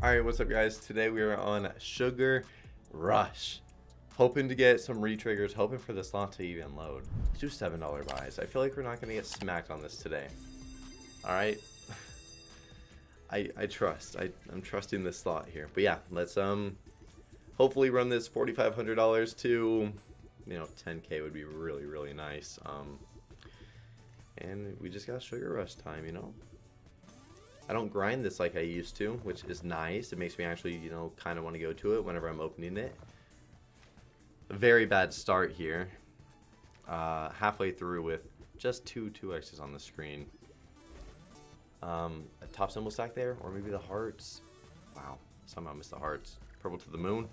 Alright, what's up guys? Today we are on Sugar Rush. Hoping to get some re-triggers, hoping for the slot to even load. Let's do $7 buys. I feel like we're not to get smacked on this today. Alright? I, I trust. I, I'm trusting this slot here. But yeah, let's um hopefully run this $4,500 to, you know, 10k would be really, really nice. Um, and we just got Sugar Rush time, you know? I don't grind this like I used to, which is nice. It makes me actually, you know, kind of want to go to it whenever I'm opening it. A very bad start here. Uh, halfway through with just two 2x's on the screen. Um, a top symbol stack there, or maybe the hearts. Wow, somehow missed the hearts. Purple to the moon.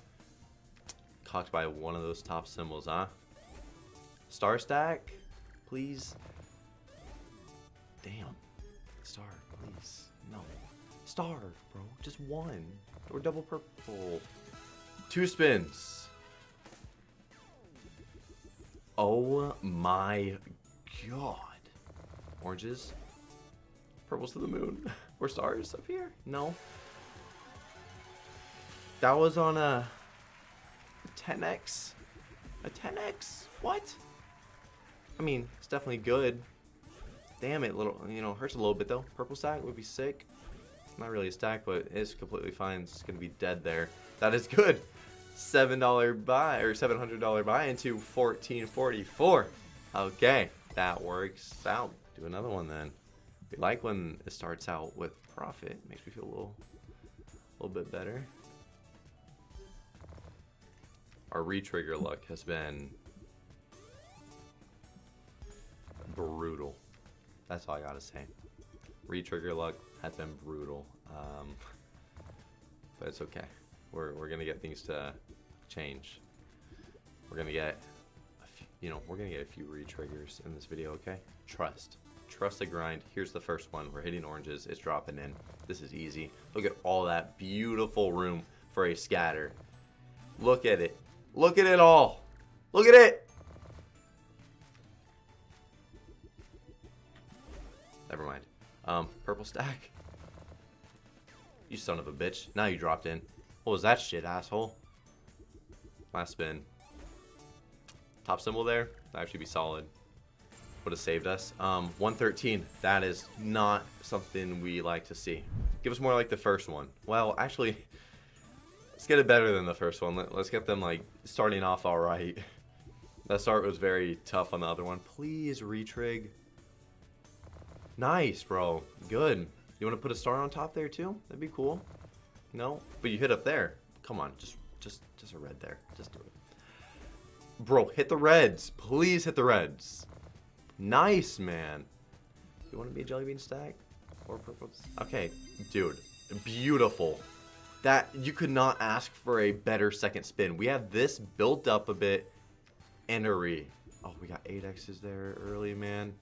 Cocked by one of those top symbols, huh? Star stack, please. Damn. Star, please. No. Star, bro. Just one. Or double purple. Two spins. Oh my god. Oranges. Purples to the moon. or stars up here? No. That was on a 10x. A 10x? What? I mean, it's definitely good. Damn it, little, you know, hurts a little bit though. Purple stack would be sick. Not really a stack, but it's completely fine. It's gonna be dead there. That is good. $7 buy, or $700 buy into 1444. Okay, that works out. Do another one then. We like when it starts out with profit. Makes me feel a little, a little bit better. Our retrigger luck has been brutal. That's all I gotta say. Retrigger luck has been brutal. Um, but it's okay. We're, we're gonna get things to change. We're gonna get, few, you know, we're gonna get a few retriggers in this video, okay? Trust. Trust the grind. Here's the first one. We're hitting oranges. It's dropping in. This is easy. Look at all that beautiful room for a scatter. Look at it. Look at it all. Look at it. Um, purple stack. You son of a bitch. Now you dropped in. What was that shit, asshole? Last spin. Top symbol there. That actually be solid. Would have saved us. Um, 113. That is not something we like to see. Give us more like the first one. Well, actually, let's get it better than the first one. Let, us get them, like, starting off all right. That start was very tough on the other one. Please, retrig. Nice, bro. Good. You want to put a star on top there too? That'd be cool. No, but you hit up there. Come on, just, just, just a red there. Just do it. Bro, hit the reds. Please hit the reds. Nice, man. You want to be a jelly bean stack or purple? Okay, dude, beautiful. That you could not ask for a better second spin. We have this built up a bit re. Oh, we got eight X's there early, man.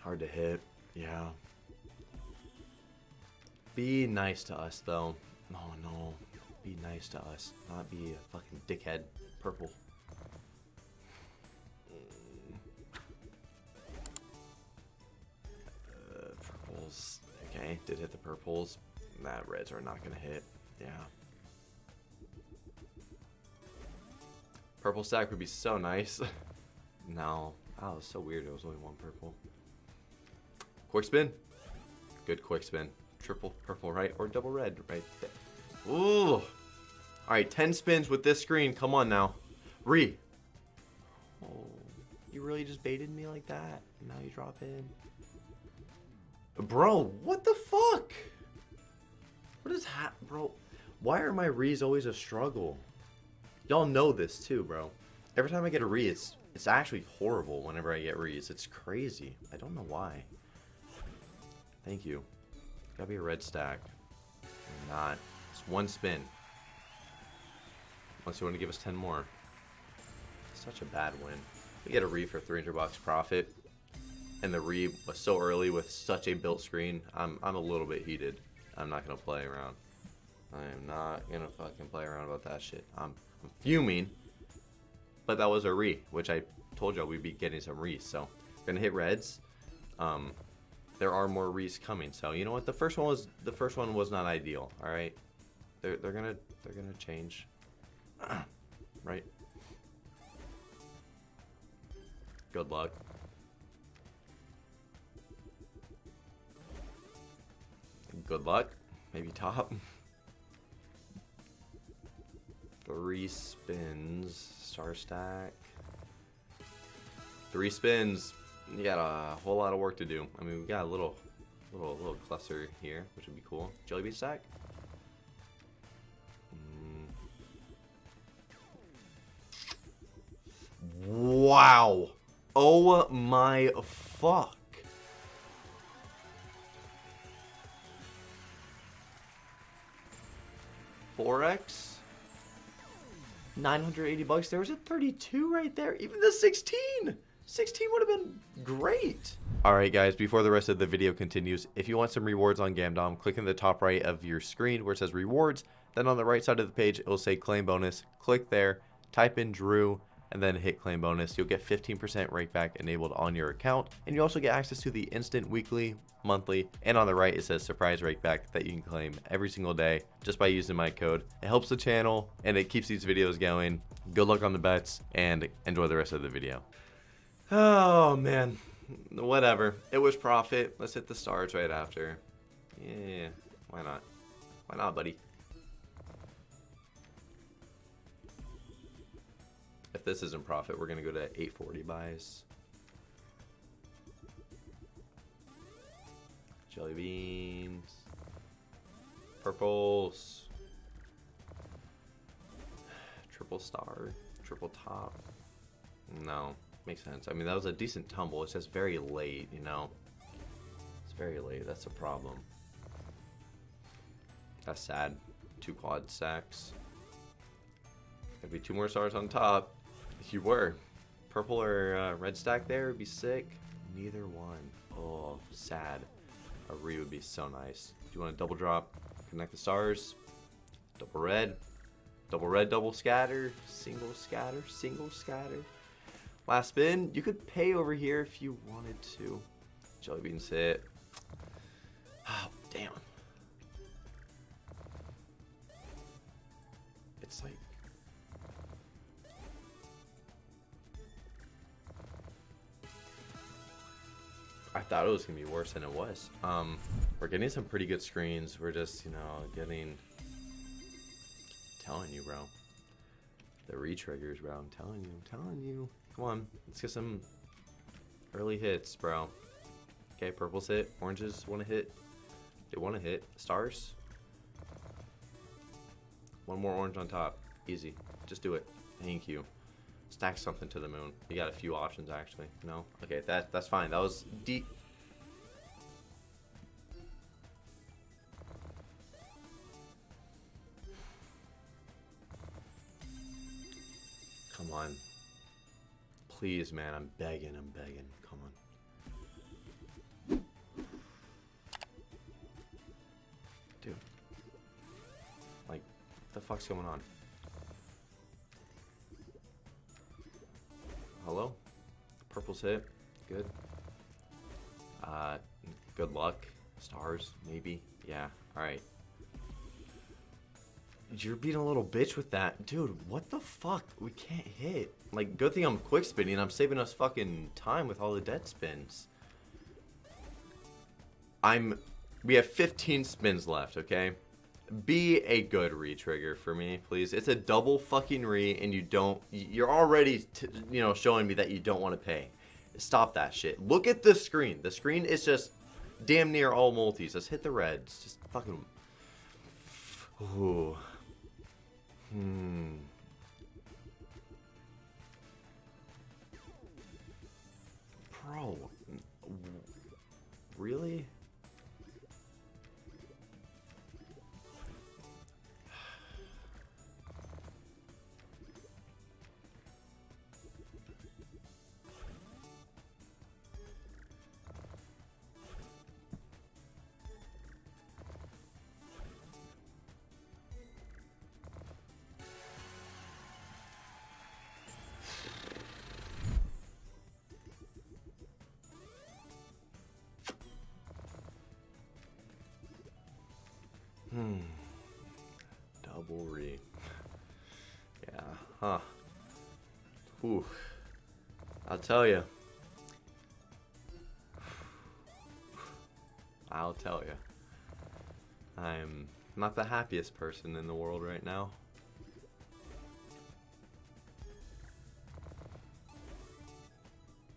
Hard to hit. Yeah. Be nice to us, though. Oh, no. Be nice to us. Not be a fucking dickhead. Purple. Uh, purples. Okay, did hit the purples. That reds are not to hit. Yeah. Purple stack would be so nice. no. Oh, it was so weird. It was only one purple. Quick spin. Good quick spin. Triple purple right or double red right there. Ooh. Alright, 10 spins with this screen. Come on now. Re. Oh, you really just baited me like that? Now you drop in. Bro, what the fuck? What is that, bro? Why are my re's always a struggle? Y'all know this too, bro. Every time I get a re, it's it's actually horrible whenever I get re's. It's crazy. I don't know why. Thank you. Gotta be a red stack. Not. It's one spin. Unless you want to give us 10 more. Such a bad win. We get a re for 300 bucks profit. And the re was so early with such a built screen. I'm, I'm a little bit heated. I'm not going to play around. I am not going to fucking play around about that shit. I'm, I'm fuming. But that was a re, which I told y'all we'd be getting some re. So, gonna hit reds. Um, there are more re's coming. So you know what? The first one was the first one was not ideal. All right, they're they're gonna they're gonna change, right? Good luck. Good luck. Maybe top. Three spins. Star stack. Three spins. You got a whole lot of work to do. I mean, we got a little, little, little cluster here, which would be cool. Jelly bean stack. Mm. Wow. Oh my fuck. 4x. 980 bucks. There was a 32 right there. Even the 16. 16 would have been great. Alright guys, before the rest of the video continues, if you want some rewards on Gamdom, click in the top right of your screen where it says rewards. Then on the right side of the page, it will say claim bonus. Click there, type in Drew, and then hit claim bonus. You'll get 15% rakeback enabled on your account. And you also get access to the instant weekly, monthly, and on the right it says surprise rakeback that you can claim every single day just by using my code. It helps the channel and it keeps these videos going. Good luck on the bets and enjoy the rest of the video. Oh man, whatever. It was profit. Let's hit the stars right after. Yeah, why not? Why not, buddy? If this isn't profit, we're going to go to 840 buys. Jelly beans. Purples. Triple star. Triple top. No, makes sense. I mean, that was a decent tumble. It's just very late, you know? It's very late. That's a problem. That's sad. Two quad stacks. Could be two more stars on top. If you were. Purple or uh, red stack there would be sick. Neither one. Oh, sad. A re would be so nice. Do you want to double drop? Connect the stars. Double red. Double red, double scatter. Single scatter, single scatter. Last spin. You could pay over here if you wanted to. Jelly beans hit. Oh, damn. It's like I thought it was gonna be worse than it was. Um, we're getting some pretty good screens. We're just, you know, getting. I'm telling you, bro. The re-triggers, bro. I'm telling you. I'm telling you. Come on, let's get some early hits, bro. Okay, purples hit. Oranges want to hit. They want to hit. Stars. One more orange on top. Easy. Just do it. Thank you stack something to the moon. You got a few options actually. No? Okay, that that's fine. That was deep. Please, man. I'm begging. I'm begging. Come on. Dude. Like, what the fuck's going on? hello. Purple's hit. Good. Uh, good luck. Stars, maybe. Yeah, alright. You're being a little bitch with that. Dude, what the fuck? We can't hit. Like, good thing I'm quick spinning. I'm saving us fucking time with all the dead spins. I'm... We have 15 spins left, okay? be a good re-trigger for me, please. It's a double fucking re, and you don't. You're already, you know, showing me that you don't want to pay. Stop that shit. Look at the screen. The screen is just damn near all multis. Let's hit the reds. Just fucking. Ooh. Hmm. Bro. Really? Hmm. Double re. Yeah, huh. Whew. I'll tell you. I'll tell you. I'm not the happiest person in the world right now.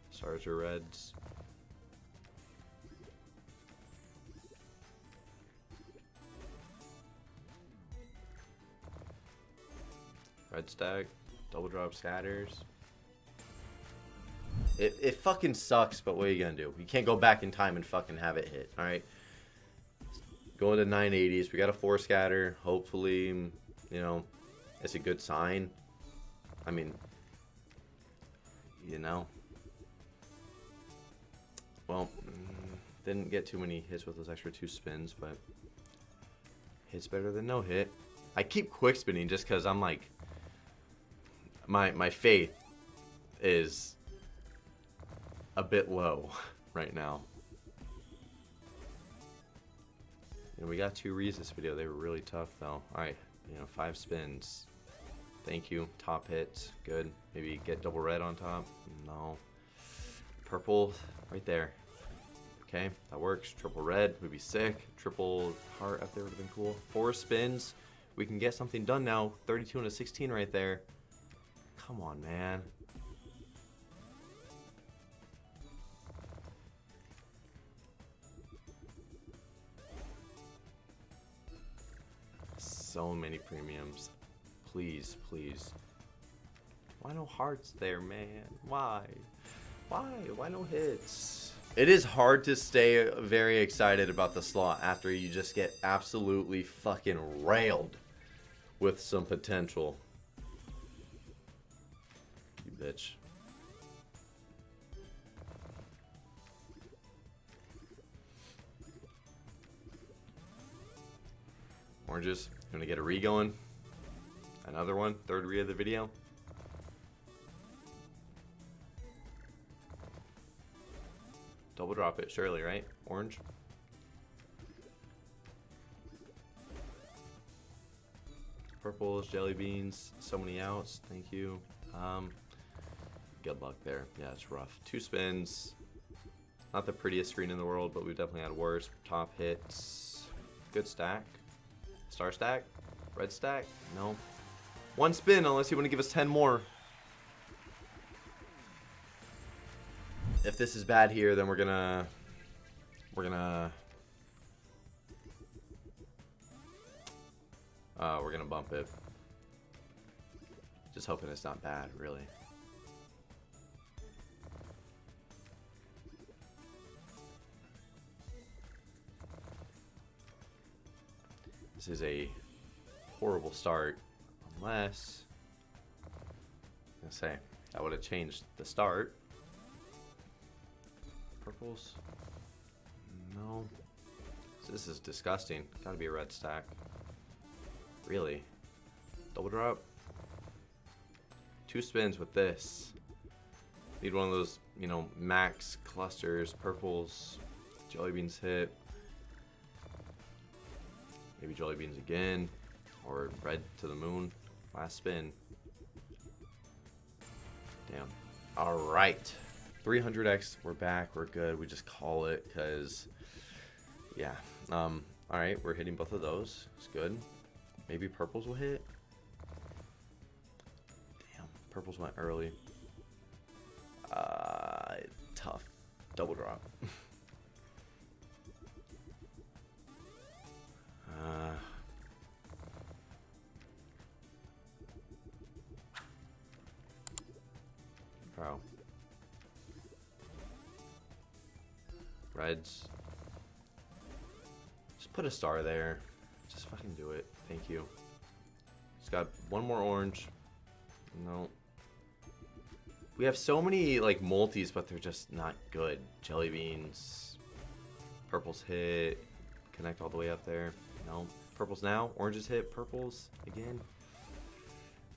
Stars are reds. Red stack, double drop scatters. It, it fucking sucks, but what are you gonna do? You can't go back in time and fucking have it hit, alright? Going to 980s, we got a four scatter. Hopefully, you know, it's a good sign. I mean, you know. Well, mm, didn't get too many hits with those extra two spins, but hits better than no hit. I keep quick spinning just because I'm like, my my faith is a bit low right now. And we got two reads this video. They were really tough though. Alright, you know, five spins. Thank you. Top hits. Good. Maybe get double red on top. No. Purple right there. Okay, that works. Triple red would be sick. Triple heart up there would have been cool. Four spins. We can get something done now. 32 and a 16 right there. Come on, man. So many premiums. Please, please. Why no hearts there, man? Why? Why? Why no hits? It is hard to stay very excited about the slot after you just get absolutely fucking railed with some potential. Bitch. Oranges. Gonna get a re going. Another one, third re of the video. Double drop it, surely, right? Orange. Purples, jelly beans, so many outs. Thank you. Um, good luck there. Yeah, it's rough. Two spins. Not the prettiest screen in the world, but we've definitely had worse. Top hits. Good stack. Star stack? Red stack? No. One spin, unless you want to give us 10 more. If this is bad here, then we're gonna... We're gonna... Uh, we're gonna bump it. Just hoping it's not bad, really. This is a horrible start. Unless... I'm say, that would have changed the start. Purples? No. This is disgusting. Gotta be a red stack. Really? Double drop? Two spins with this. Need one of those, you know, max clusters, purples, jelly beans hit. Maybe jelly beans again. Or red to the moon. Last spin. Damn. Alright. 300x, we're back, we're good. We just call it because, yeah. Um, Alright, we're hitting both of those. It's good. Maybe purples will hit. Damn, purples went early. Uh, tough. Double drop. uh, bro. Reds. Just put a star there. Just fucking do it. Thank you. Just got one more orange. No. We have so many like multis, but they're just not good. Jelly beans. Purples hit. Connect all the way up there. No. Purples now. Oranges hit. Purples again.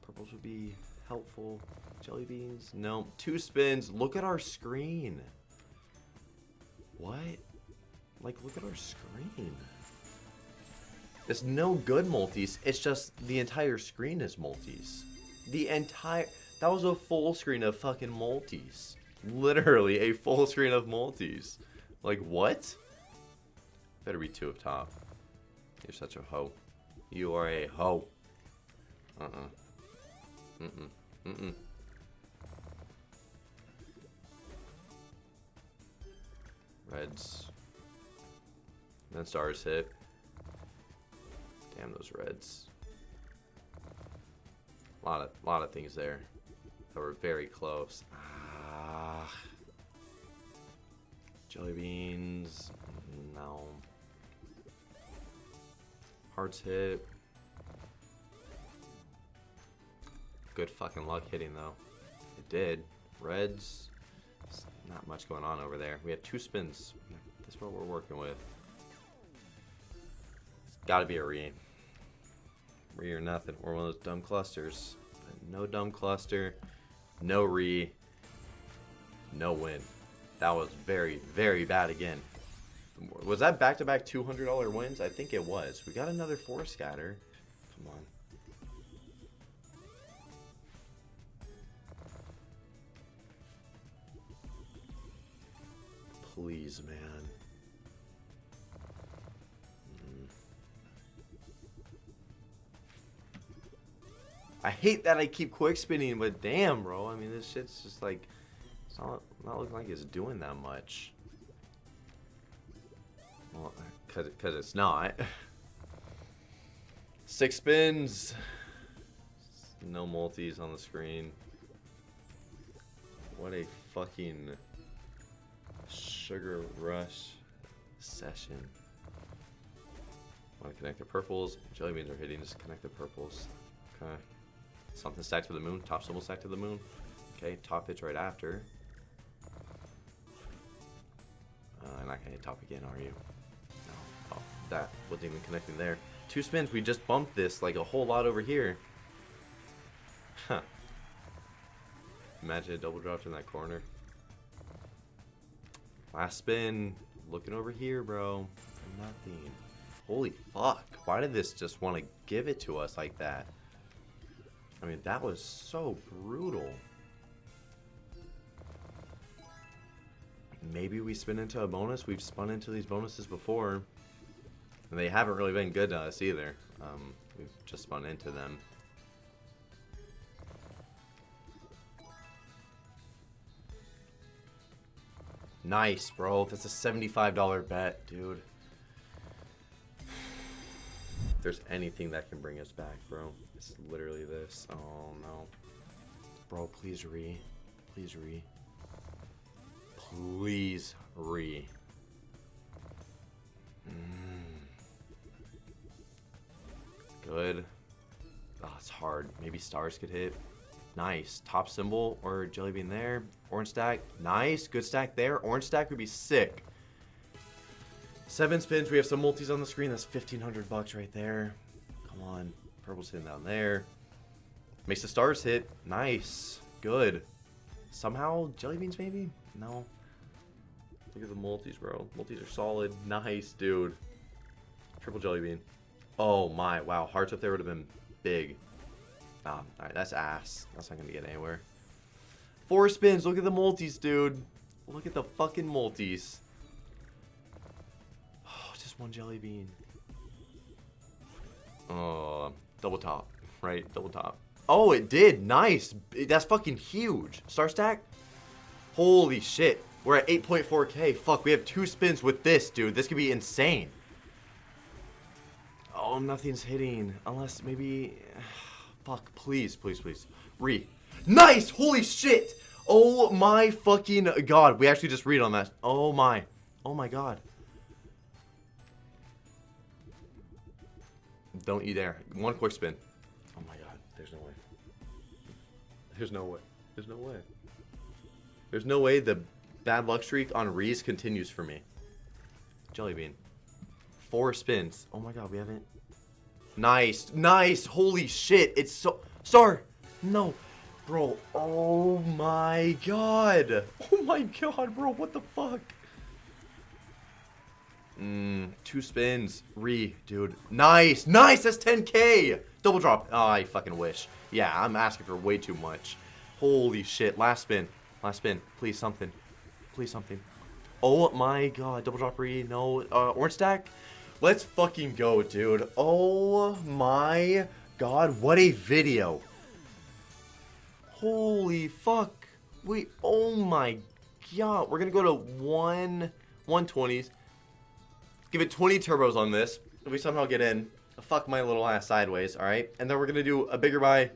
Purples would be helpful. Jelly beans. No. Two spins. Look at our screen. What? Like, look at our screen. It's no good multis. It's just the entire screen is multis. The entire... That was a full screen of fucking multis. Literally a full screen of multis. Like, what? Better be two up top. You're such a hoe. You are a hoe. Uh-uh. Mm-mm. Mm-mm. Reds. Then stars hit. Damn those reds. A lot of, lot of things there that were very close. Ah. Jelly beans. Hearts hit. Good fucking luck hitting though. It did. Reds. Not much going on over there. We had two spins. That's what we're working with. It's gotta be a re. Re or nothing. Or one of those dumb clusters. no dumb cluster. No re. No win. That was very, very bad again. Was that back-to-back -back $200 wins? I think it was. We got another four scatter. Come on. Please, man. Mm. I hate that I keep quick spinning, but damn, bro. I mean, this shit's just like, it's not, not looking like it's doing that much. Well, cause, it's not. Six spins. No multis on the screen. What a fucking Sugar Rush session. Want to connect the purples? Jelly beans are hitting. Just connect the purples. Okay. Something stacked to the moon. Top symbol stacked to the moon. Okay. Top hits right after. Uh, not gonna hit top again, are you? That wasn't even connecting there. Two spins. We just bumped this like a whole lot over here. Huh. Imagine a double dropped in that corner. Last spin. Looking over here, bro. Nothing. Holy fuck. Why did this just want to give it to us like that? I mean, that was so brutal. Maybe we spin into a bonus. We've spun into these bonuses before. And they haven't really been good to us either. Um, we've just spun into them. Nice, bro. That's a $75 bet, dude. If there's anything that can bring us back, bro, it's literally this. Oh, no. Bro, please re. Please re. Please re. Mm. Good. Oh, it's hard. Maybe stars could hit. Nice. Top symbol or jelly bean there. Orange stack. Nice. Good stack there. Orange stack would be sick. Seven spins. We have some multis on the screen. That's 1500 bucks right there. Come on. Purple's hitting down there. Makes the stars hit. Nice. Good. Somehow jelly beans maybe? No. Look at the multis, bro. Multis are solid. Nice, dude. Triple jelly bean. Oh my. Wow. Hearts up there would have been big. Um, oh, alright, that's ass. That's not gonna get anywhere. Four spins. Look at the multis, dude. Look at the fucking multis. Oh, just one jelly bean. Oh, double top. Right, double top. Oh, it did. Nice. That's fucking huge. Star stack? Holy shit. We're at 8.4k. Fuck, we have two spins with this, dude. This could be insane. Oh, nothing's hitting. Unless maybe... Fuck, please, please, please. Re. Nice! Holy shit! Oh my fucking god. We actually just read on that. Oh my. Oh my god. Don't you dare. One quick spin. Oh my god. There's no way. There's no way. There's no way. There's no way the bad luck streak on re's continues for me. Jelly bean. Four spins. Oh my god, we haven't Nice. Nice. Holy shit. It's so... Star. No. Bro. Oh my god. Oh my god, bro. What the fuck? Mm, Two spins. Re, dude. Nice. Nice. That's 10k. Double drop. Oh, I fucking wish. Yeah, I'm asking for way too much. Holy shit. Last spin. Last spin. Please something. Please something. Oh my god. Double drop re. No. Uh, orange stack. Let's fucking go, dude. Oh my god. What a video. Holy fuck. Wait. Oh my god. We're to go to 1 120s. Give it 20 turbos on this. If we somehow get in, fuck my little ass sideways, alright? And then we're to do a bigger buy.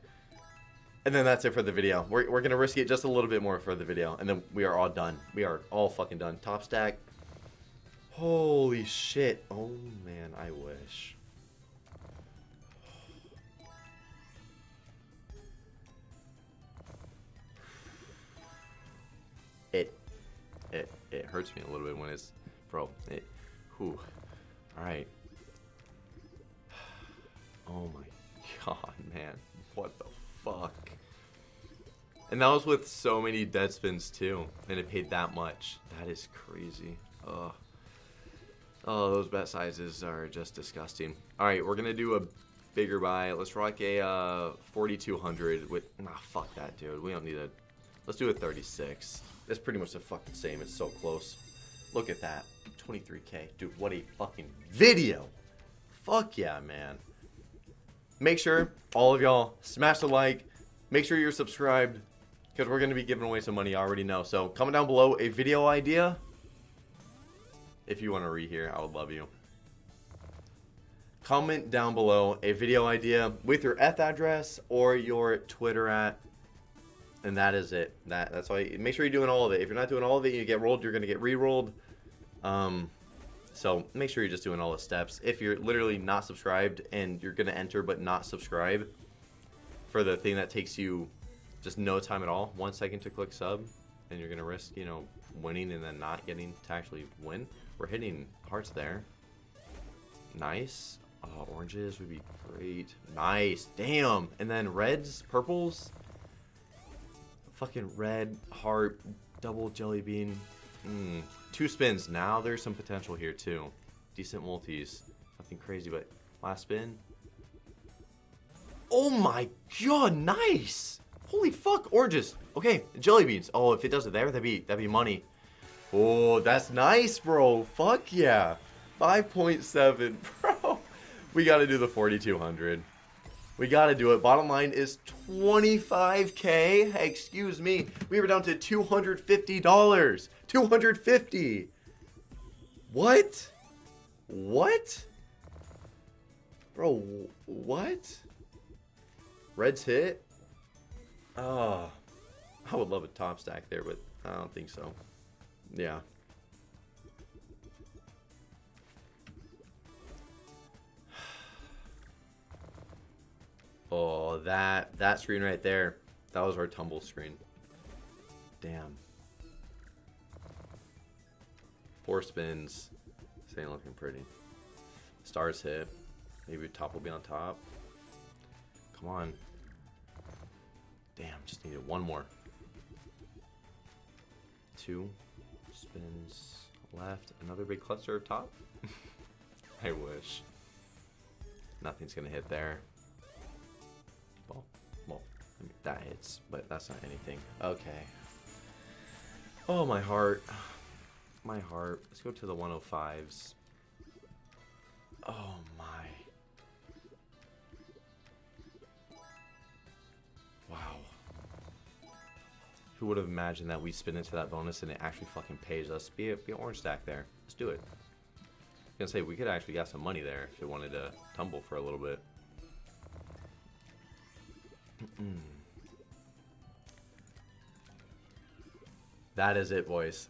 And then that's it for the video. We're, we're to risk it just a little bit more for the video. And then we are all done. We are all fucking done. Top stack. Holy shit. Oh, man. I wish. It, it, it hurts me a little bit when it's, bro, it, whew. All right. Oh my god, man. What the fuck? And that was with so many dead spins too. And it paid that much. That is crazy. Ugh. Oh, those bet sizes are just disgusting. Alright, we're gonna do a bigger buy. Let's rock a uh, 4200 with... Nah, fuck that, dude. We don't need a... Let's do a 36. It's pretty much the fucking same. It's so close. Look at that. 23k. Dude, what a fucking video. Fuck yeah, man. Make sure, all of y'all, smash the like. Make sure you're subscribed. Because we're going to be giving away some money, I already know. So, comment down below a video idea. If you want to rehear, I would love you. Comment down below a video idea with your F address or your Twitter at and that is it. That that's why. Make sure you're doing all of it. If you're not doing all of it, you get rolled. You're gonna get re-rolled. Um, so make sure you're just doing all the steps. If you're literally not subscribed and you're gonna enter but not subscribe for the thing that takes you just no time at all, one second to click sub, and you're gonna risk you know winning and then not getting to actually win. We're hitting hearts there. Nice. Uh, oranges would be great. Nice. Damn. And then reds, purples. Fucking red, heart, double jelly bean. Mm. Two spins. Now there's some potential here too. Decent multis. Nothing crazy, but last spin. Oh my god, nice! Holy fuck, oranges. Okay, jelly beans. Oh, if it does it there, that'd be that'd be money. Oh, that's nice, bro. Fuck yeah. 5.7, bro. We gotta do the 4200. We gotta do it. Bottom line is 25k. excuse me. We were down to $250. 250. What? What? Bro, what? Red's hit? Oh, I would love a top stack there, but I don't think so. Yeah. Oh, that that screen right there. That was our tumble screen. Damn. Four spins. This ain't looking pretty. Stars hit. Maybe top will be on top. Come on. Damn, just needed one more. Two spins left. Another big cluster up top. I wish. Nothing's gonna hit there. I mean, that hits, but that's not anything. Okay. Oh, my heart. My heart. Let's go to the 105s. Oh, my. Who would have imagined that we spin into that bonus and it actually fucking pays us? Be, a, be an orange stack there. Let's do it. I was gonna say, we could actually get some money there if it wanted to tumble for a little bit. that is it, boys.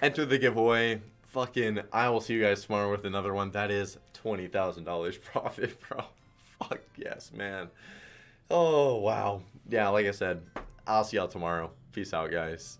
Enter the giveaway. Fucking, I will see you guys tomorrow with another one. That is $20,000 profit, bro. Fuck yes, man. Oh, wow. Yeah, like I said, I'll see y'all tomorrow. Peace out, guys.